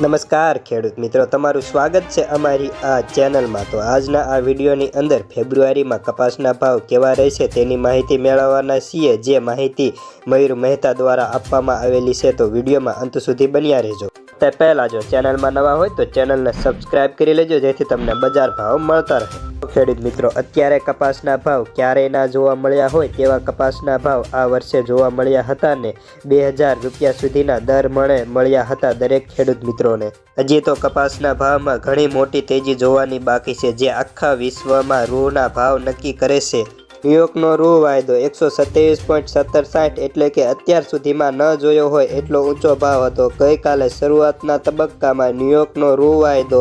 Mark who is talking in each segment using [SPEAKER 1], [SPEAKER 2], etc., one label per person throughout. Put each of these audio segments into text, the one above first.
[SPEAKER 1] નમસ્કાર ખેડૂત મિત્રો, તમારું સ્વાગત છે અમારી આ ચેનલમાં. તો આજના આ વિડીયોની અંદર ફેબ્રુઆરીમાં કપાસના ભાવ કેવા રહેશે તેની માહિતી મેળવવાના છીએ. જે માહિતી મયુર મહેતા દ્વારા આપવામાં આવેલી છે તો વિડીયોમાં અંત સુધી બન્યા રહેજો. તે પહેલાં જો ચેનલમાં નવા હોય તો ચેનલને સબસ્ક્રાઈબ કરી લેજો, જેથી તમને બજાર ભાવ મળતા રહે. ખેડૂત મિત્રો, અત્યારે કપાસના ભાવ ક્યારેય ના જોવા મળ્યા હોય તેવા કપાસના ભાવ આ વર્ષે જોવા મળ્યા હતા ને બે હજાર રૂપિયા સુધીના દર મણે મળ્યા હતા દરેક ખેડૂત મિત્રોને. હજી તો કપાસના ભાવમાં ઘણી મોટી તેજી જોવાની બાકી છે, જે આખા વિશ્વમાં રૂના ભાવ નક્કી કરે છે. ન્યુયોર્કનો રૂ વાયદો એકસો સત્યાવીસ પોઈન્ટ સત્તર સાઠ એટલે કે અત્યાર સુધીમાં ન જોયો હોય એટલો ઊંચો ભાવ હતો. ગઈકાલે શરૂઆતના તબક્કામાં ન્યુયોર્કનો રૂ વાયદો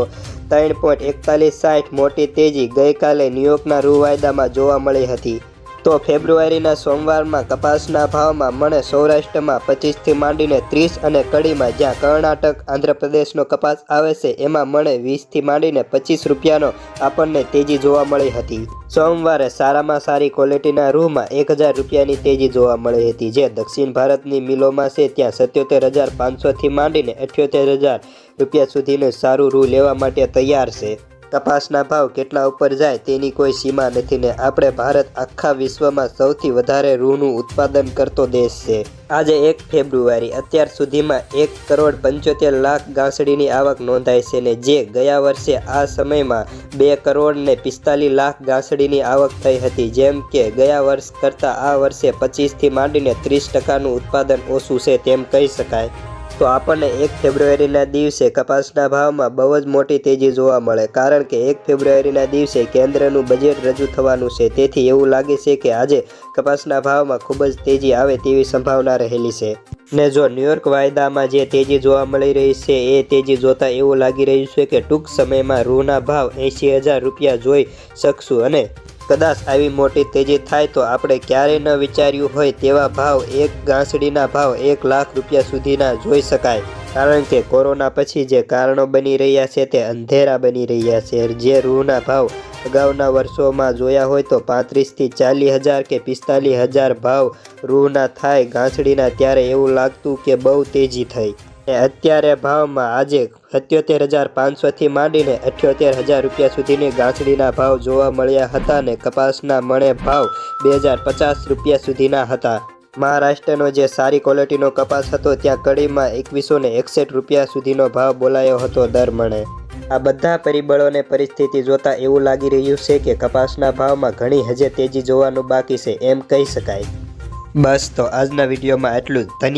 [SPEAKER 1] ત્રણ પોઈન્ટ એકતાલીસ સાઠ મોટી તેજી ગઈકાલે ન્યુયોર્કના રૂ વાયદામાં જોવા મળી હતી. તો ફેબ્રુઆરીના સોમવારમાં કપાસના ભાવમાં મણે સૌરાષ્ટ્રમાં પચીસથી માંડીને ત્રીસ અને કડીમાં જ્યાં કર્ણાટક, આંધ્રપ્રદેશનો કપાસ આવે છે, એમાં મણે વીસથી માંડીને પચીસ રૂપિયાનો આપણને તેજી જોવા મળી હતી. સોમવારે સારામાં સારી ક્વોલિટીના રૂમાં એક હજાર રૂપિયાની તેજી જોવા મળી હતી, જે દક્ષિણ ભારતની મિલોમાં છે, ત્યાં સત્યોતેર હજાર પાંચસોથી માંડીને અઠ્યોતેર હજાર રૂપિયા સુધીનું સારું રૂ લેવા માટે તૈયાર છે. કપાસના ભાવ કેટલા ઉપર જાય તેની કોઈ સીમા નથી ને આપણે ભારત આખા વિશ્વમાં સૌથી વધારે રૂનું ઉત્પાદન કરતો દેશ છે. આજે એક ફેબ્રુઆરી, અત્યાર સુધીમાં એક કરોડ પંચોતેર લાખ ગાંસડીની આવક નોંધાઈ છે ને જે ગયા વર્ષે આ સમયમાં બે કરોડ ને પિસ્તાલીસ લાખ ગાંસડીની આવક થઈ હતી. જેમ કે ગયા વર્ષ કરતાં આ વર્ષે પચીસથી માંડીને ત્રીસ ટકાનું ઉત્પાદન ઓછું છે તેમ કહી શકાય. તો આપણને એક ફેબ્રુઆરીના દિવસે કપાસના ભાવમાં બહુ જ મોટી તેજી જોવા મળે, કારણ કે એક ફેબ્રુઆરીના દિવસે કેન્દ્રનું બજેટ રજૂ થવાનું છે. તેથી એવું લાગે છે કે આજે કપાસના ભાવમાં ખૂબ જ તેજી આવે તેવી સંભાવના રહેલી છે. ને જો ન્યૂયોર્ક વાયદામાં જે તેજી જોવા મળી રહી છે, એ તેજી જોતા એવું લાગી રહ્યું છે કે ટૂંક સમયમાં રૂના ભાવ એંશી હજાર રૂપિયા જોઈ શકશું અને કદાચ આવી મોટી તેજી થાય તો આપણે ક્યારેય ન વિચાર્યું હોય તેવા ભાવ એક ગાંસડીના ભાવ એક લાખ રૂપિયા સુધીના જોઈ શકાય. કારણ કે કોરોના પછી જે કારણો બની રહ્યા છે તે અંધેરા બની રહ્યા છે. જે રૂહના ભાવ અગાઉના વર્ષોમાં જોયા હોય તો પાંત્રીસથી ચાલીસ હજાર કે પિસ્તાલીસ હજાર ભાવ રૂહના થાય ગાંસડીના ત્યારે એવું લાગતું કે બહુ તેજી થઈ. અત્યારે ભાવમાં આજે સત્યોતેર હજાર પાંચસોથી માંડીને અઠ્યોતેર હજાર રૂપિયા સુધીની ગાંસડીના ભાવ જોવા મળ્યા હતા ને કપાસના મણે ભાવ બે હજાર પચાસ રૂપિયા સુધીના હતા. મહારાષ્ટ્રનો જે સારી ક્વોલિટીનો કપાસ હતો, ત્યાં કડીમાં એકવીસો ને એકસઠ રૂપિયા સુધીનો ભાવ બોલાયો હતો દર મણે. આ બધા પરિબળોને પરિસ્થિતિ જોતા એવું લાગી રહ્યું છે કે કપાસના ભાવમાં ઘણી હજે તેજી જોવાનું બાકી છે, એમ કહી શકાય. બસ, તો આજના વિડીયોમાં એટલું જ. ધન્યવાદ.